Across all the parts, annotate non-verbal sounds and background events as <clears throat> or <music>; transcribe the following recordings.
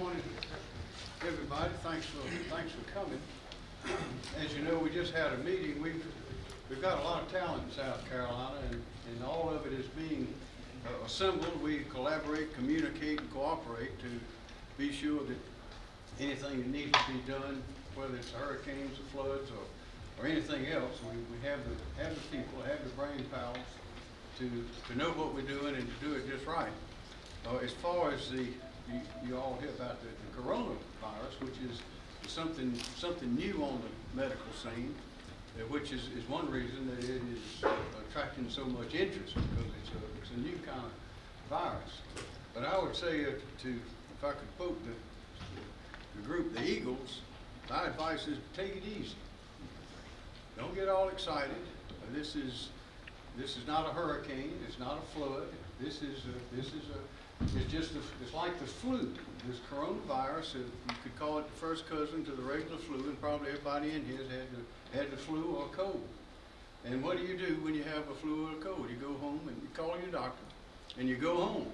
morning, everybody. Thanks for, thanks for coming. As you know, we just had a meeting. We've, we've got a lot of talent in South Carolina, and, and all of it is being uh, assembled. We collaborate, communicate, and cooperate to be sure that anything that needs to be done, whether it's hurricanes or floods or, or anything else, we, we have the, have the people, have the brain powers to, to know what we're doing and to do it just right. Uh, as far as the, you, you all hear about the, the coronavirus, which is something, something new on the medical scene, uh, which is, is one reason that it is attracting so much interest because it's a, it's a new kind of virus. But I would say uh, to, if I could quote the, the group, the Eagles, my advice is take it easy. Don't get all excited. Uh, This is, this is not a hurricane, it's not a flood. This is, a- this is a, it's just, a- it's like the flu. This coronavirus, you could call it the first cousin to the regular flu, and probably everybody in here has had the, had the flu or a cold. And what do you do when you have a flu or a cold? You go home and you call your doctor, and you go home.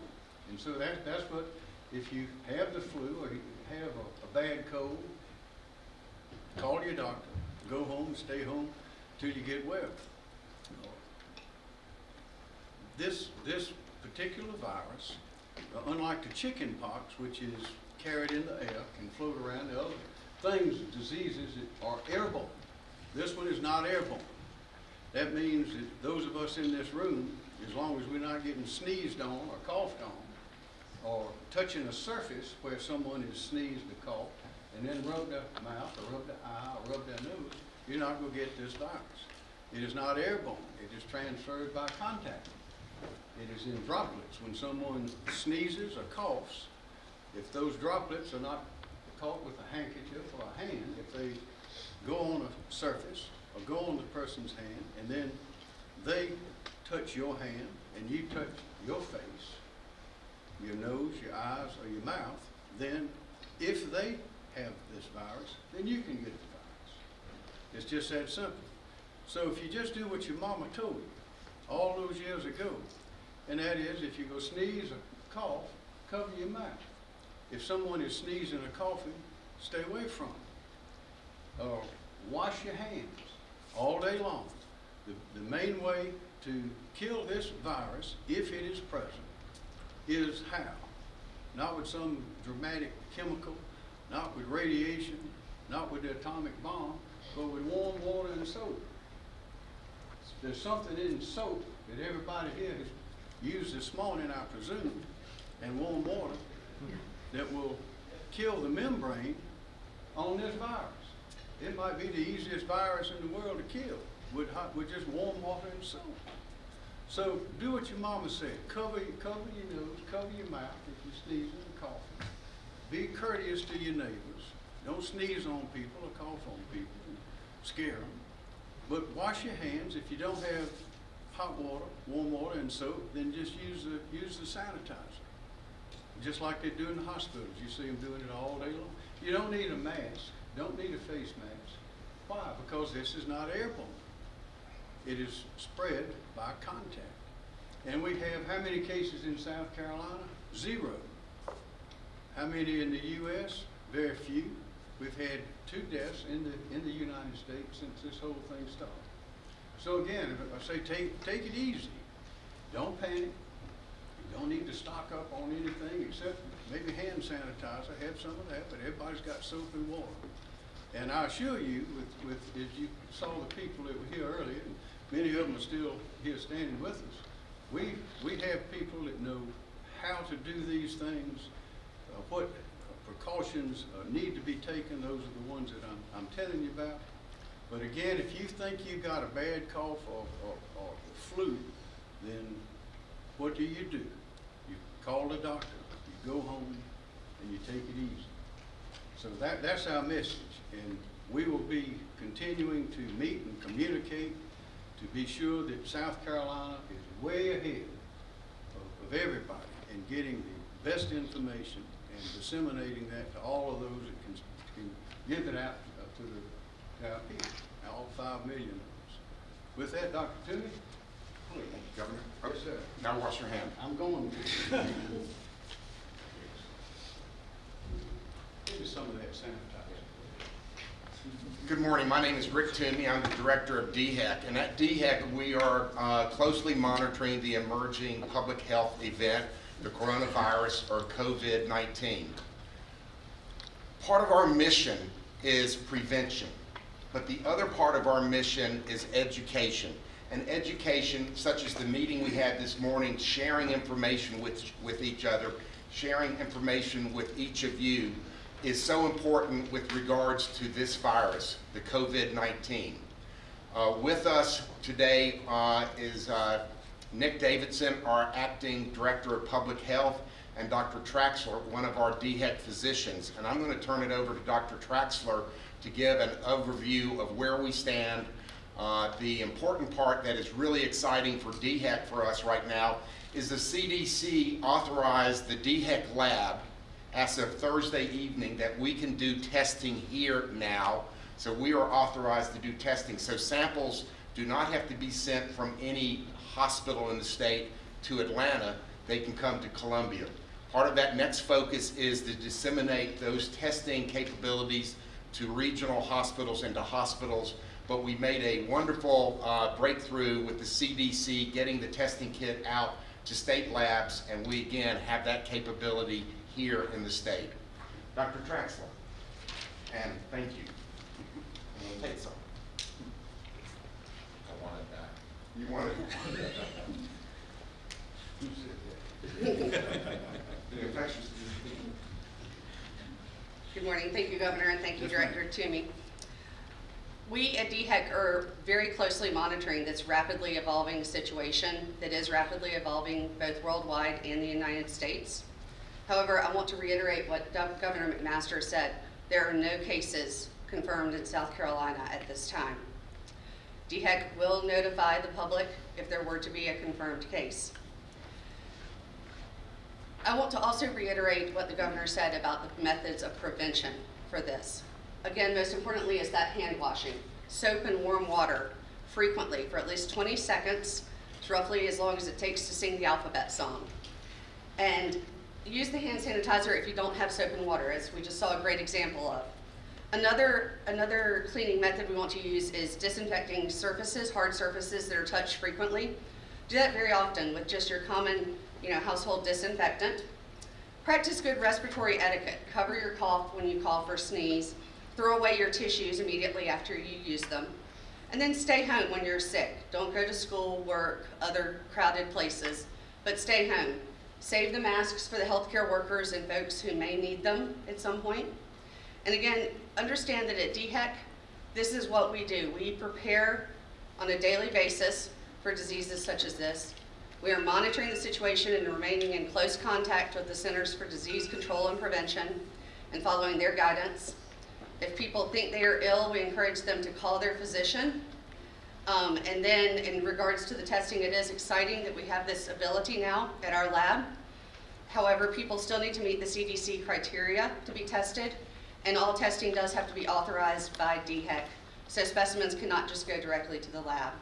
And so that, that's what, if you have the flu or you have a, a bad cold, call your doctor, go home, stay home till you get well. This, this particular virus, Uh, unlike the chicken pox, which is carried in the air, can float around, the other things, diseases that are airborne. This one is not airborne. That means that those of us in this room, as long as we're not getting sneezed on or coughed on, or touching a surface where someone has sneezed or coughed, and then rub their mouth, or rub their eye, or rub their nose, you're not gonna get this virus. It is not airborne, it is transferred by contact. It is in droplets. When someone sneezes or coughs, if those droplets are not caught with a handkerchief or a hand, if they go on a surface or go on the person's hand, and then they touch your hand and you touch your face, your nose, your eyes, or your mouth, then if they have this virus, then you can get the virus. It's just that simple. So if you just do what your mama told you all those years ago, and that is if you go sneeze or cough, cover your mouth. If someone is sneezing or coughing, stay away from them. Uh, wash your hands all day long. The, the main way to kill this virus, if it is present, is how? Not with some dramatic chemical, not with radiation, not with the atomic bomb, but with warm water and soap. There's something in soap that everybody here has used this morning, I presume, and warm water that will kill the membrane on this virus. It might be the easiest virus in the world to kill with hot, with just warm water and soap. So do what your mama said. Cover, cover your nose, cover your mouth if you're sneezing and coughing. Be courteous to your neighbors. Don't sneeze on people or cough on people scare them. But wash your hands. If you don't have hot water, warm water, and soap, then just use the use the sanitizer. Just like they do in the hospitals. You see them doing it all day long. You don't need a mask. Don't need a face mask. Why? Because this is not airborne. It is spread by contact. And we have how many cases in South Carolina? Zero. How many in the U.S.? Very few. We've had two deaths in the, in the United States since this whole thing started. So again, I say take, take it easy. Don't panic. You don't need to stock up on anything except maybe hand sanitizer, have some of that, but everybody's got soap and water. And I assure you, with, with, as you saw the people that were here earlier, many of them are still here standing with us, we, we have people that know how to do these things, uh, what precautions uh, need to be taken, those are the ones that I'm, I'm telling you about. But again, if you think you've got a bad cough or, or, or the flu, then what do you do? You call the doctor, you go home, and you take it easy. So that, that's our message, and we will be continuing to meet and communicate to be sure that South Carolina is way ahead of, of everybody in getting the best information and disseminating that to all of those that can, can give it out uh, to the, people, all five million of us. With that, Dr. Toomey, please. Governor? Yes, sir. Now wash your hand. I'm going. To. Give me some of that sanitizer. Good morning, my name is Rick Toomey, I'm the Director of DHEC, and at DHEC, we are uh, closely monitoring the emerging public health event, the coronavirus or COVID-19. Part of our mission is prevention, but the other part of our mission is education. And education, such as the meeting we had this morning, sharing information with, with each other, sharing information with each of you, is so important with regards to this virus, the COVID-19. Uh, with us today uh, is uh, Nick Davidson, our acting director of public health, and Dr. Traxler, one of our DHEC physicians. And I'm going to turn it over to Dr. Traxler to give an overview of where we stand. Uh, the important part that is really exciting for DHEC for us right now is the CDC authorized the DHEC lab as of Thursday evening that we can do testing here now. So we are authorized to do testing. So samples do not have to be sent from any hospital in the state to Atlanta. They can come to Columbia. Part of that next focus is to disseminate those testing capabilities to regional hospitals and to hospitals. But we made a wonderful uh, breakthrough with the CDC getting the testing kit out to state labs, and we again have that capability here in the state. Dr. Traxler, and thank you. Take some. I want it back. You want it? Who said that? The infectious disease. Good morning. Thank you, Governor, and thank you, Yes, ma'am. Director Toomey. We at DHEC are very closely monitoring this rapidly evolving situation that is rapidly evolving both worldwide and the United States. However, I want to reiterate what Gov- Governor McMaster said. There are no cases confirmed in South Carolina at this time. DHEC will notify the public if there were to be a confirmed case. I want to also reiterate what the governor said about the methods of prevention for this. Again, most importantly is that hand washing. Soap and warm water frequently for at least 20 seconds. It's roughly as long as it takes to sing the alphabet song. And use the hand sanitizer if you don't have soap and water, as we just saw a great example of. Another, another cleaning method we want to use is disinfecting surfaces, hard surfaces that are touched frequently. Do that very often with just your common, you know, household disinfectant. Practice good respiratory etiquette. Cover your cough when you cough or sneeze. Throw away your tissues immediately after you use them. And then stay home when you're sick. Don't go to school, work, other crowded places, but stay home. Save the masks for the healthcare workers and folks who may need them at some point. And again, understand that at DHEC, this is what we do. We prepare on a daily basis for diseases such as this. We are monitoring the situation and remaining in close contact with the Centers for Disease Control and Prevention and following their guidance. If people think they are ill, we encourage them to call their physician. Um, and then in regards to the testing, it is exciting that we have this ability now at our lab. However, people still need to meet the CDC criteria to be tested, and all testing does have to be authorized by DHEC. So specimens cannot just go directly to the lab.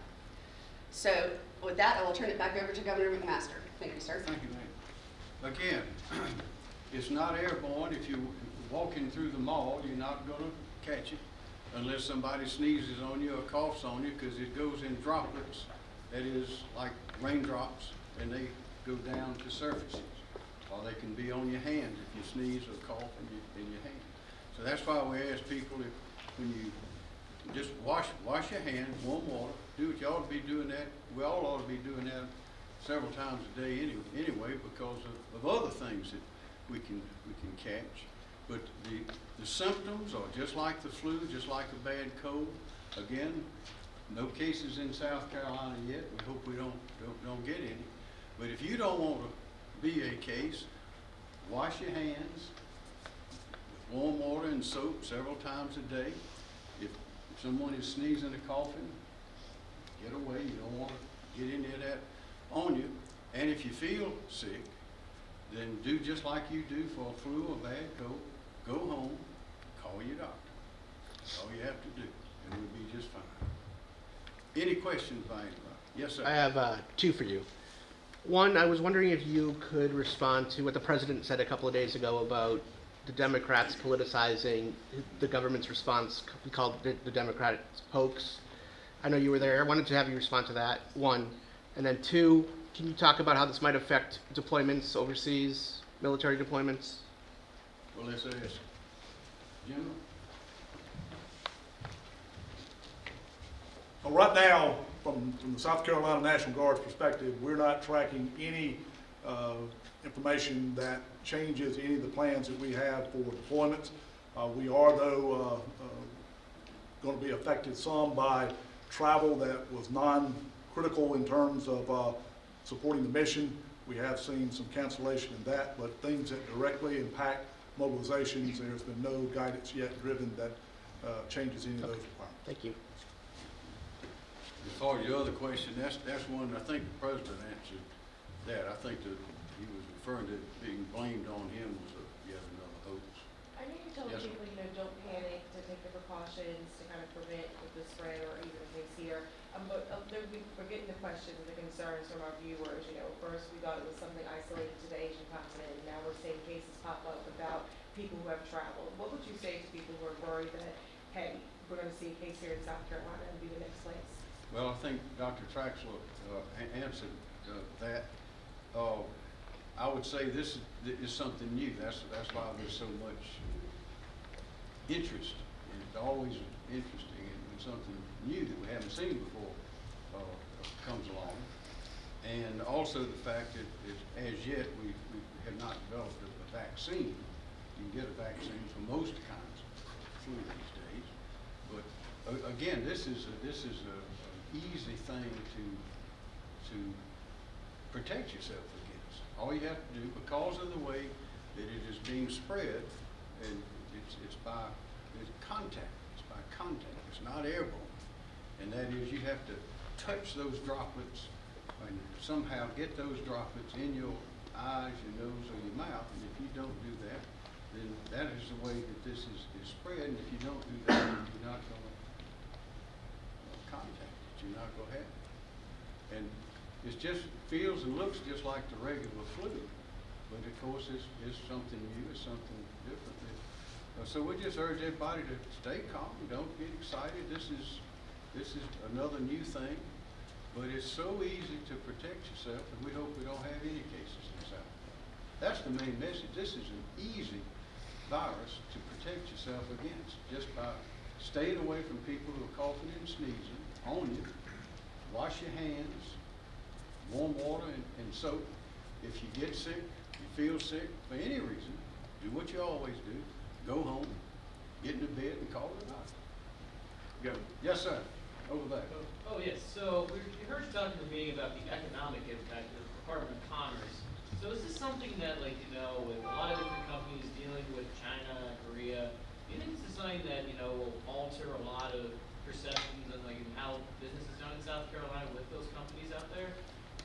So with that, I will turn it back over to Governor McMaster. Thank you, sir. Thank you, ma'am. Again, <clears throat> it's not airborne. If you're walking through the mall, you're not gonna catch it unless somebody sneezes on you or coughs on you, because it goes in droplets. That is like raindrops, and they go down to surfaces. Or they can be on your hand if you sneeze or cough in your, in your hand. So that's why we ask people if, when you, just wash, wash your hands, warm water, do what you ought to be doing that, we all ought to be doing that several times a day any, anyway, because of, of other things that we can, we can catch. But the, the symptoms are just like the flu, just like a bad cold. Again, no cases in South Carolina yet, we hope we don't, don't, don't get any. But if you don't want to be a case, wash your hands warm water and soap several times a day. If, if someone is sneezing or coughing, get away, you don't want to get any of that on you. And if you feel sick, then do just like you do for a flu or bad cold. Go home, call your doctor. That's all you have to do, and we'll be just fine. Any questions by anybody? Yes, sir. I have uh, two for you. One, I was wondering if you could respond to what the president said a couple of days ago about the Democrats politicizing the government's response. We called it the Democrats hoax. I know you were there. I wanted to have you respond to that, one. And then two, can you talk about how this might affect deployments overseas, military deployments? Well, let's ask. General? Well, right now, from, from the South Carolina National Guard's perspective, we're not tracking any, uh, information that changes any of the plans that we have for deployments. Uh, we are though, uh, uh, gonna be affected some by travel that was non-critical in terms of, uh, supporting the mission. We have seen some cancellation in that, but things that directly impact mobilizations, there's been no guidance yet driven that, uh, changes any of those requirements. Thank you. As far as your other question, that's, that's one, I think the president answered that. I think that he was referring to being blamed on him was a, yet another hoax. I know you told Yes, people, you know, don't panic, to take the precautions to kind of prevent the spread or even a case here. Um, but, uh, there, we, we're getting the questions, the concerns from our viewers, you know, first we thought it was something isolated to the Asian continent, and now we're seeing cases pop up about people who have traveled. What would you say to people who are worried that, hey, we're gonna see a case here in South Carolina and be the next place? Well, I think Dr. Traxler, uh, a- answered, uh, that. Uh, I would say this is, something new. That's, that's why there's so much interest. It's always interesting and something new that we haven't seen before, uh, comes along. And also the fact that, that as yet, we, we have not developed a a vaccine. You can get a vaccine for most kinds of flu these days. But a- again, this is, a- this is an easy thing to, to protect yourself. All you have to do, because of the way that it is being spread, and it's, it's by, it's contact, it's by contact, it's not airborne. And that is, you have to touch those droplets and somehow get those droplets in your eyes, your nose, or your mouth. And if you don't do that, then that is the way that this is, is spread. And if you don't do that, then you're not gonna uh, contact it, you're not gonna have it. And it's just, feels and looks just like the regular flu, but of course, it's, it's something new, it's something different. Uh, So we just urge everybody to stay calm, don't get excited, this is, this is another new thing, but it's so easy to protect yourself, and we hope we don't have any cases in South. That's the main message, this is an easy virus to protect yourself against, just by staying away from people who are coughing and sneezing on you, wash your hands, warm water and, and soap. If you get sick, you feel sick for any reason, do what you always do, go home, get into bed and call it a night. Go. Yes, sir, over there. Oh, yes, so we heard you talking to meeting about the economic impact of the Department of Commerce. So is this something that, like, you know, with a lot of different companies dealing with China, Korea, do you think this is something that, you know, will alter a lot of perceptions and like how business is done in South Carolina with those companies out there?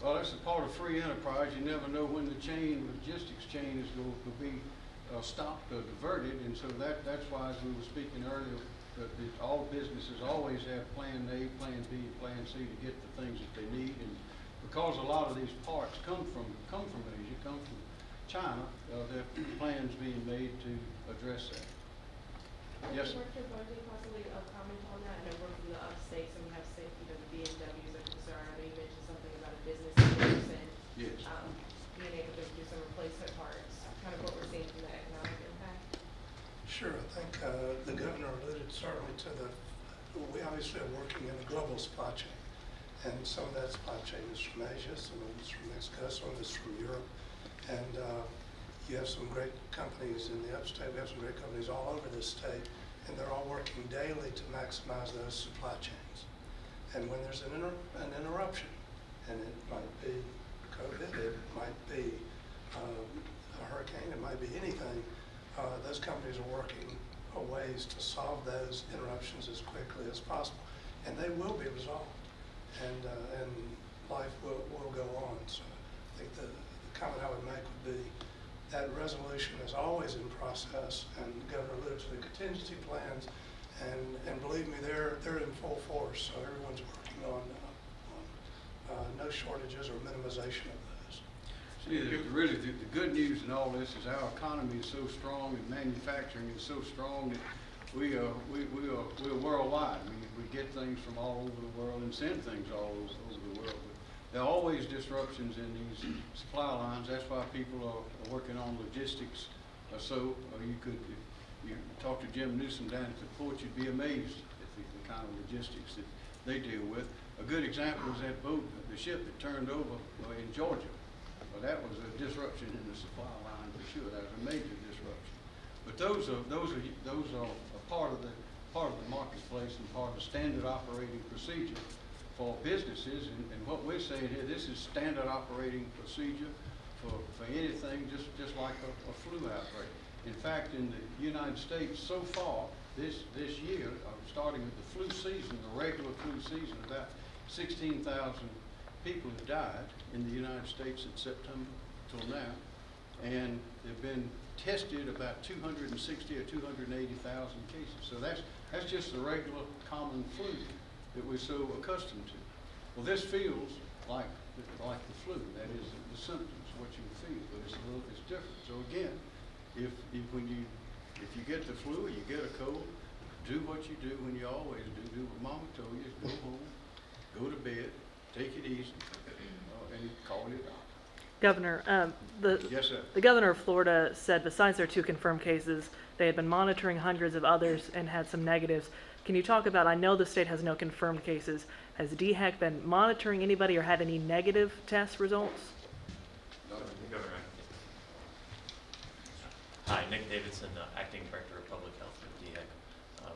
Well, that's a part of free enterprise. You never know when the chain, logistics chain is going to be uh, stopped or diverted. And so that, that's why, as we were speaking earlier, that, all businesses always have plan A, plan B, plan C to get the things that they need. And because a lot of these parts come from, come from Asia, come from China, uh, there are plans being made to address that. Yes, sir. Director Bundy, possibly a comment on that, I know we're from the upstate, so we have safe, you know, the BMWs are concerned, I know you mentioned something about a business person, Yes. um, being able to do some replacement parts, kind of what we're seeing from the economic impact. Sure, I think uh, the governor alluded certainly to the, we obviously are working in a global supply chain. And some of that supply chain is from Asia, some of it's from Mexico, some of it's from Europe. And uh, you have some great companies in the upstate, we have some great companies all over this state, and they're all working daily to maximize those supply chains. And when there's an inter, an interruption, and it might be COVID, it might be um, a hurricane, it might be anything, uh, those companies are working ways to solve those interruptions as quickly as possible. And they will be resolved, and, uh, and life will, will go on. So I think the, the comment I would make would be that resolution is always in process, and the governor to the contingency plans, and, and believe me, they're, they're in full force, so everyone's working on, uh, on uh, no shortages or minimization of those. See, the- really, the, the good news in all this is our economy is so strong and manufacturing is so strong that we are, we, we are, we're worldwide. We, we get things from all over the world and send things all over the world. There are always disruptions in these supply lines. That's why people are, are working on logistics or so. Or you could, you talk to Jim Newsome down at the port, you'd be amazed at the, the kind of logistics that they deal with. A good example is that boat, the ship that turned over uh, in Georgia. Well, that was a disruption in the supply line for sure. That was a major disruption. But those are, those are, those are part of the, part of the marketplace and part of the standard operating procedure for businesses. And, and what we're saying here, this is standard operating procedure for, for anything, just, just like a, a flu outbreak. In fact, in the United States so far, this, this year, uh, starting with the flu season, the regular flu season, about sixteen thousand people have died in the United States in September till now. And they've been tested about two hundred and sixty or two hundred and eighty thousand cases. So that's, that's just the regular common flu that we're so accustomed to. Well, this feels like, like the flu, that is the symptoms, what you feel, but it's a little, it's different. So again, if, if when you, if you get the flu or you get a cold, do what you do when you always do, do what mama told you, go <laughs> home, go to bed, take it easy, uh, and call your doctor. Governor, um, the, Yes, sir. the governor of Florida said besides their two confirmed cases, they had been monitoring hundreds of others and had some negatives. Can you talk about, I know the state has no confirmed cases. Has DHEC been monitoring anybody or had any negative test results? Hi, Nick Davidson, uh, Acting Director of Public Health at DHEC. Um,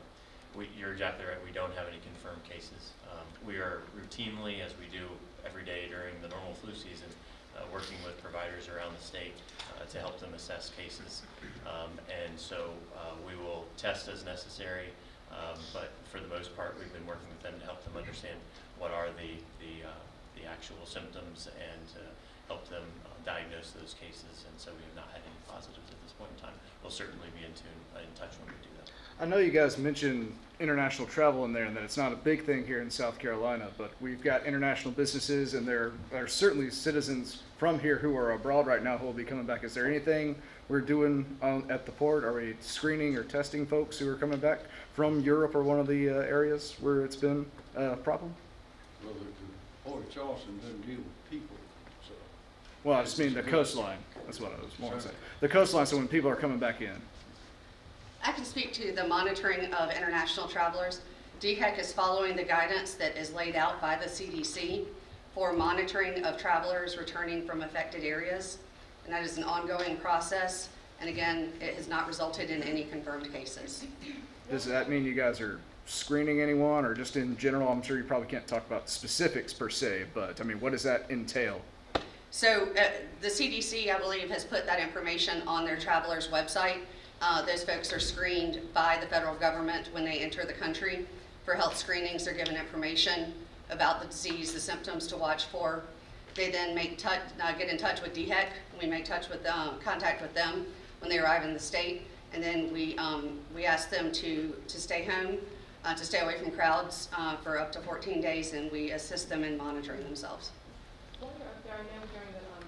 We, you're exactly right, we don't have any confirmed cases. Um, We are routinely, as we do every day during the normal flu season, uh, working with providers around the state uh, to help them assess cases. Um, And so uh, we will test as necessary, um, but for the most part, we've been working with them to help them understand what are the, the, uh, the actual symptoms and to help them uh, diagnose those cases. And so we have not had any positives at this point in time. We'll certainly be in tune, uh, in touch when we do that. I know you guys mentioned international travel in there and that it's not a big thing here in South Carolina, but we've got international businesses and there are certainly citizens from here who are abroad right now who will be coming back. Is there anything we're doing um, at the port? Are we screening or testing folks who are coming back from Europe or one of the uh, areas where it's been a problem? Well, the, Port of Charleston doesn't deal with people, so. Well, I just mean the coastline. That's what I was more saying. The coastline, so when people are coming back in. I can speak to the monitoring of international travelers. DHEC is following the guidance that is laid out by the CDC for monitoring of travelers returning from affected areas. And that is an ongoing process. And again, it has not resulted in any confirmed cases. Does that mean you guys are screening anyone or just in general? I'm sure you probably can't talk about specifics per se, but I mean, what does that entail? So uh, the CDC, I believe, has put that information on their travelers' website. Uh, Those folks are screened by the federal government when they enter the country. For health screenings, they're given information about the disease, the symptoms to watch for. They then make touch, uh, get in touch with DHEC. We make touch with, um, contact with them when they arrive in the state. And then we, um, we ask them to, to stay home, uh, to stay away from crowds uh, for up to 14 days, and we assist them in monitoring themselves. There, I know during the, um,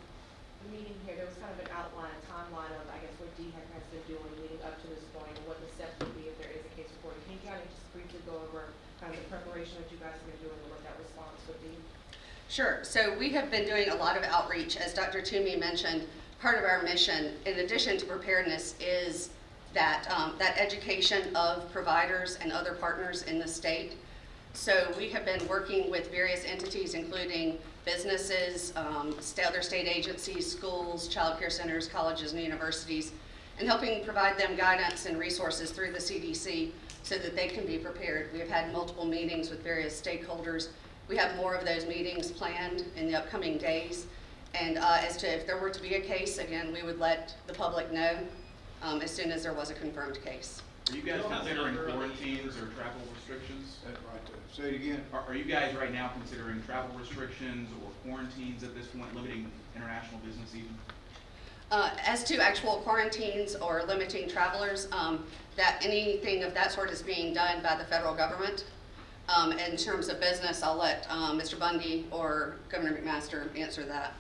the meeting here, there was kind of an outline, timeline of, I guess, what DHEC has been doing leading up to this point, and what the steps would be if there is a case reported. Can you kind of just briefly go over kind of the that you guys have been doing and what that response would be? Sure. So we have been doing a lot of outreach. As Dr. Toomey mentioned, part of our mission, in addition to preparedness, is that, um, that education of providers and other partners in the state. So we have been working with various entities, including businesses, um, other state agencies, schools, child care centers, colleges, and universities, and helping provide them guidance and resources through the CDC so that they can be prepared. We have had multiple meetings with various stakeholders. We have more of those meetings planned in the upcoming days. And uh, as to if there were to be a case, again, we would let the public know um, as soon as there was a confirmed case. Are you guys Don't have the considering number of the- quarantines or travel restrictions? That right. Say it again. Are, are you guys right now considering travel restrictions or quarantines at this point, limiting international business even? Uh, As to actual quarantines or limiting travelers, um, that, anything of that sort is being done by the federal government. Um, In terms of business, I'll let um, Mr. Bundy or Governor McMaster answer that.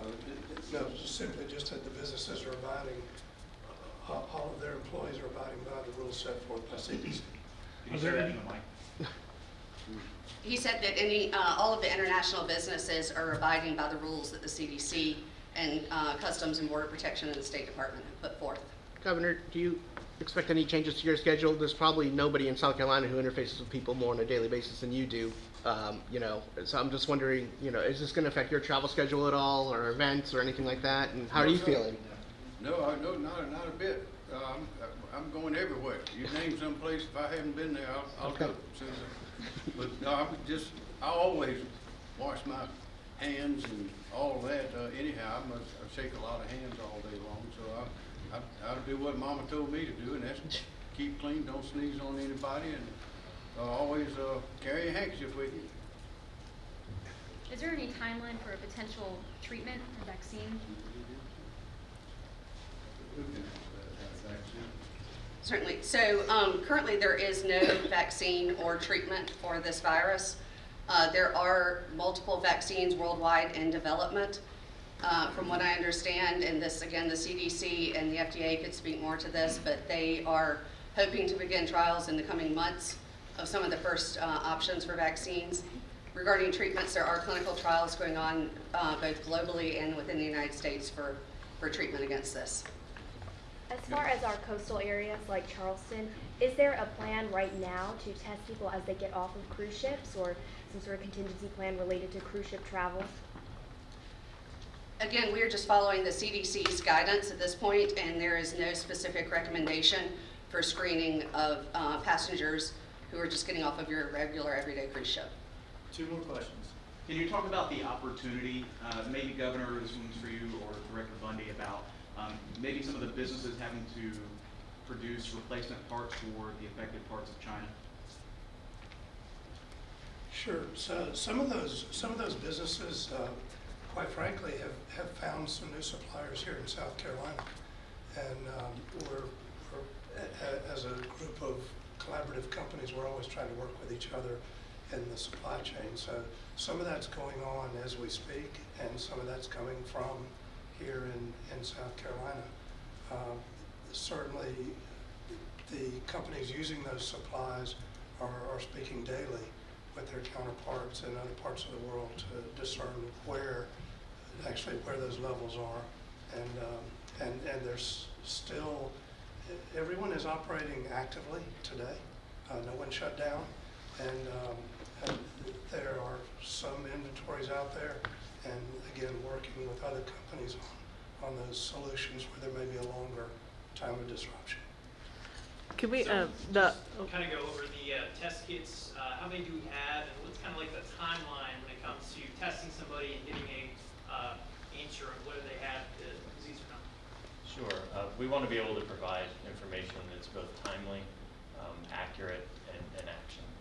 Uh, it- it- No, just simply just that the businesses are abiding, uh, all all of their employees are abiding by the rules set forth by CDC. Can you say that in the mic? He said that any, uh, all of the international businesses are abiding by the rules that the CDC and uh, Customs and Border Protection and the State Department have put forth. Governor, do you expect any changes to your schedule? There's probably nobody in South Carolina who interfaces with people more on a daily basis than you do. Um, you know, so I'm just wondering, you know, is this going to affect your travel schedule at all, or events, or anything like that? And how are you No, sir. feeling? No, I, no, not, not a bit. Uh, I'm, I'm going everywhere. You name some place, if I haven't been there, I'll, I'll go. Okay. So, But, no, I'm just, I always wash my hands and all that. Uh, anyhow, I must, I shake a lot of hands all day long, so I, I, I'll do what mama told me to do, and that's keep clean, don't sneeze on anybody, and, uh, always, uh, carry a handkerchief with you. Is there any timeline for a potential treatment or vaccine? Certainly. So um, currently, there is no vaccine or treatment for this virus. Uh, There are multiple vaccines worldwide in development. Uh, From what I understand, and this, again, the CDC and the FDA could speak more to this, but they are hoping to begin trials in the coming months of some of the first uh, options for vaccines. Regarding treatments, there are clinical trials going on uh, both globally and within the United States for, for treatment against this. As far as our coastal areas like Charleston, is there a plan right now to test people as they get off of cruise ships or some sort of contingency plan related to cruise ship travel? Again, we are just following the CDC's guidance at this point, and there is no specific recommendation for screening of uh, passengers who are just getting off of your regular everyday cruise ship. Two more questions. Can you talk about the opportunity, uh, maybe Governor, this one's for you, or Director Bundy, about um, maybe some of the businesses having to produce replacement parts for the affected parts of China? Sure, so some of those, some of those businesses, uh, quite frankly, have, have found some new suppliers here in South Carolina. And um, we're, we're, as a group of collaborative companies, we're always trying to work with each other in the supply chain. So some of that's going on as we speak, and some of that's coming from here in, in South Carolina. Um, Certainly, the companies using those supplies are, are speaking daily with their counterparts in other parts of the world to discern where, actually where those levels are. And, um, and, and there's still, everyone is operating actively today. Uh, no one shut down. And, um, and there are some inventories out there. And again, working with other companies on, on those solutions where there may be a longer time of disruption. Can we, So, uh, the, just Kind of go over the uh, test kits, uh, how many do we have, and what's kind of like the timeline when it comes to testing somebody and getting a uh, answer of whether they have the disease or not? Sure. Uh, We want to be able to provide information that's both timely, um, accurate, and and actionable.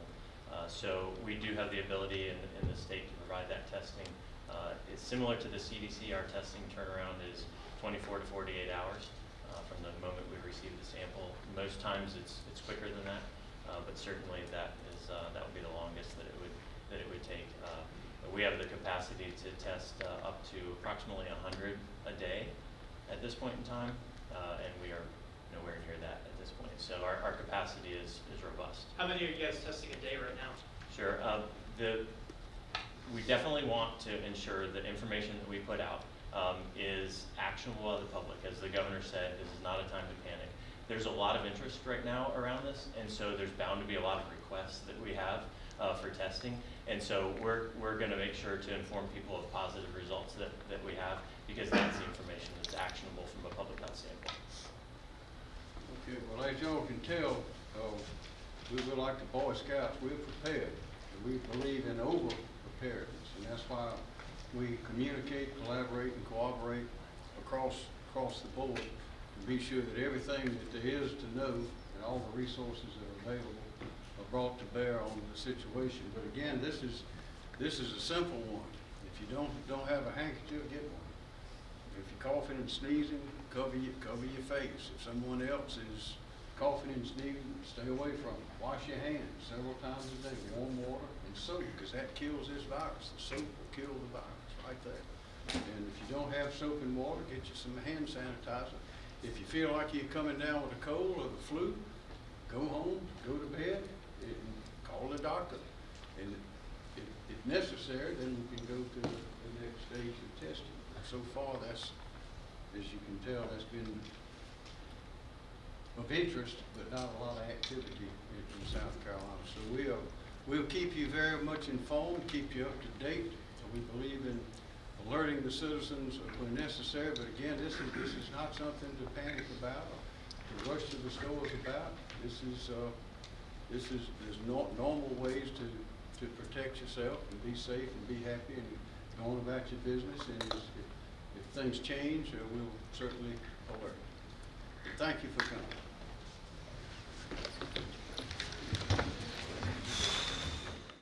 Uh, So we do have the ability in in the state to provide that testing. Uh, It's similar to the CDC, our testing turnaround is 24 to 48 hours uh, from the moment we receive the sample. Most times, it's it's quicker than that, uh, but certainly that is, uh, that would be the longest that it would, that it would take. We have the capacity to test up to approximately 100 a day at this point in time, and we are nowhere near that at this point. So our, our capacity is, is robust. How many are you guys testing a day right now? Sure. Uh, the, we definitely want to ensure that information that we put out um, is actionable to the public. As the governor said, this is not a time to panic. There's a lot of interest right now around this, and so there's bound to be a lot of requests that we have uh, for testing. And so we're, we're going to make sure to inform people of positive results that, that we have, because that's the information that's actionable from a public health standpoint. As y'all can tell, uh, we were like the Boy Scouts, we're prepared. And we believe in over preparedness, and that's why we communicate, collaborate, and cooperate across, across the board to be sure that everything that there is to know and all the resources that are available are brought to bear on the situation. But again, this is, this is a simple one. If you don't, don't have a handkerchief, get one. If you're coughing and sneezing, cover your, cover your face. If someone else is coughing and sneezing, stay away from it. Wash your hands several times a day, warm water and soap, because that kills this virus. The soap will kill the virus right there. And if you don't have soap and water, get you some hand sanitizer. If you feel like you're coming down with a cold or the flu, go home, go to bed, and call the doctor. And if, if necessary, then we can go to the the next stage of testing. So far, that's, as you can tell, that's been of interest, but not a lot of activity in, South Carolina. So we'll, we'll keep you very much informed, keep you up to date. We believe in alerting the citizens when necessary, but again, this is, this is not something to panic about, to rush to the stores about. This is, uh, this is, there's no, normal ways to, to protect yourself and be safe and be happy and go on about your business. And if, if things change, uh, we'll certainly alert. Thank you for coming.